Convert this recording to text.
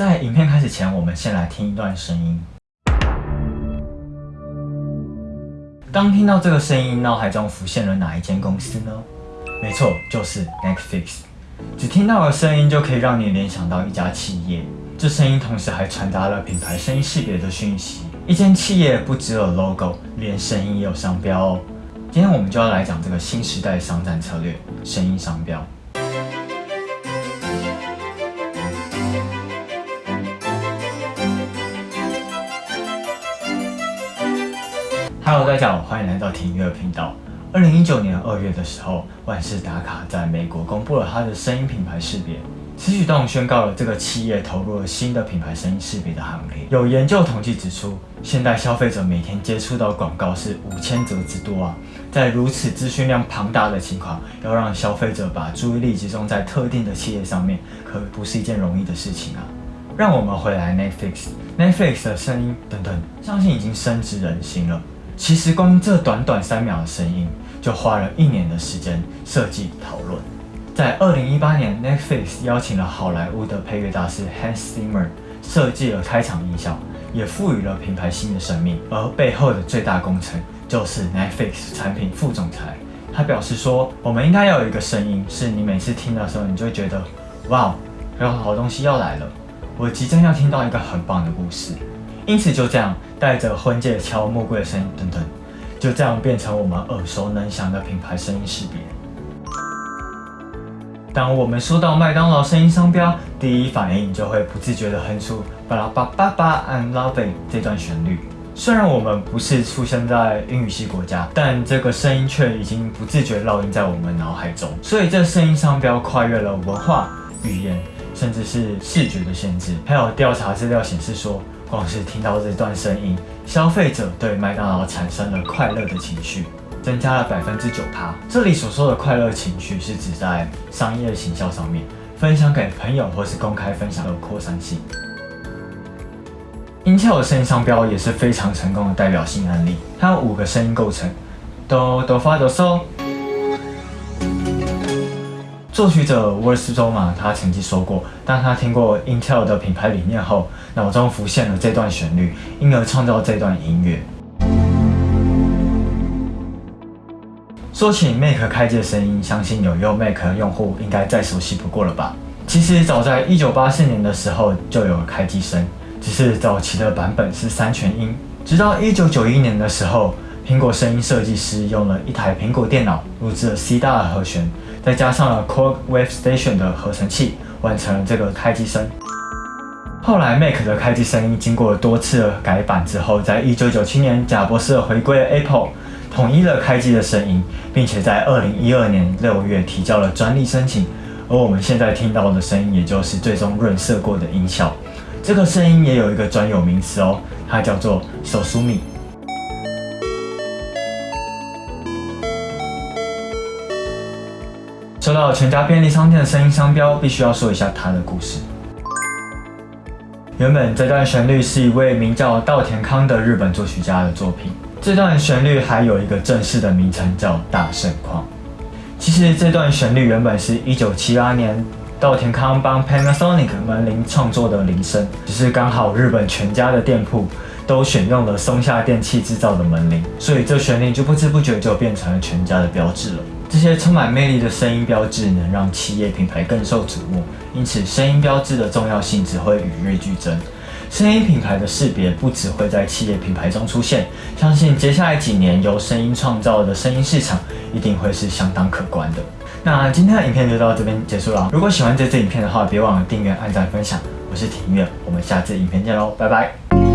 在影片开始前，我们先来听一段声音。当听到这个声音，脑海中浮现了哪一间公司呢？没错，就是 Netflix。只听到的声音就可以让你联想到一家企业，这声音同时还传达了品牌声音识别的讯息。一间企业不只有 logo，连声音也有商标哦。今天我们就要来讲这个新时代商战策略——声音商标。Hello，大家好，欢迎来到听音乐频道。二零一九年二月的时候，万事达卡在美国公布了它的声音品牌识别。此举动宣告了这个企业投入了新的品牌声音识别的行列。有研究统计指出，现代消费者每天接触到广告是五千则之多啊！在如此资讯量庞大的情况，要让消费者把注意力集中在特定的企业上面，可不是一件容易的事情啊！让我们回来 Netflix，Netflix 的声音等等，相信已经深植人心了。其实光这短短三秒的声音，就花了一年的时间设计讨论。在二零一八年，Netflix 邀请了好莱坞的配乐大师 Hans Zimmer 设计了开场音效，也赋予了品牌新的生命。而背后的最大功臣就是 Netflix 产品副总裁，他表示说：“我们应该要有一个声音，是你每次听的时候，你就会觉得，哇，有好东西要来了，我即将要听到一个很棒的故事。”因此就这样，带着婚戒敲木柜的声等等，就这样变成我们耳熟能详的品牌声音识别。当我们说到麦当劳声音商标，第一反应就会不自觉地哼出“巴拉巴巴巴 I'm loving” 这段旋律。虽然我们不是出生在英语系国家，但这个声音却已经不自觉烙印在我们脑海中。所以这声音商标跨越了文化、语言，甚至是视觉的限制。还有调查资料显示说，光是听到这段声音，消费者对麦当劳产生了快乐的情绪。增加了百分之九趴。这里所说的快乐情绪是指在商业行销上面分享给朋友或是公开分享的扩散性。Intel 的声音商标也是非常成功的代表性案例，它有五个声音构成：哆哆发嗦。作曲者沃尔斯周马他曾经说过，当他听过 Intel 的品牌理念后，脑中浮现了这段旋律，因而创造这段音乐。说起 Mac 开机的声音，相信有用 Mac 的用户应该再熟悉不过了吧？其实早在1984年的时候就有开机声，只是早期的版本是三全音。直到1991年的时候，苹果声音设计师用了一台苹果电脑录制了 C 大的和弦，再加上了 Korg Wave Station 的合成器，完成了这个开机声。后来 Mac 的开机声音经过多次改版之后，在1997年贾博士回归 Apple。统一了开机的声音，并且在二零一二年六月提交了专利申请。而我们现在听到的声音，也就是最终润色过的音效。这个声音也有一个专有名词哦，它叫做 “sosumi”。说到全家便利商店的声音商标，必须要说一下它的故事。原本这段旋律是一位名叫稻田康的日本作曲家的作品。这段旋律还有一个正式的名称，叫《大盛况》。其实这段旋律原本是一九七八年稻田康帮 Panasonic 门铃创作的铃声，只是刚好日本全家的店铺都选用了松下电器制造的门铃，所以这旋律就不知不觉就变成了全家的标志了。这些充满魅力的声音标志能让企业品牌更受瞩目，因此声音标志的重要性只会与日俱增。声音品牌的识别不只会在企业品牌中出现，相信接下来几年由声音创造的声音市场一定会是相当可观的。那今天的影片就到这边结束了。如果喜欢这支影片的话，别忘了订阅、按赞、分享。我是庭月，我们下次影片见喽，拜拜。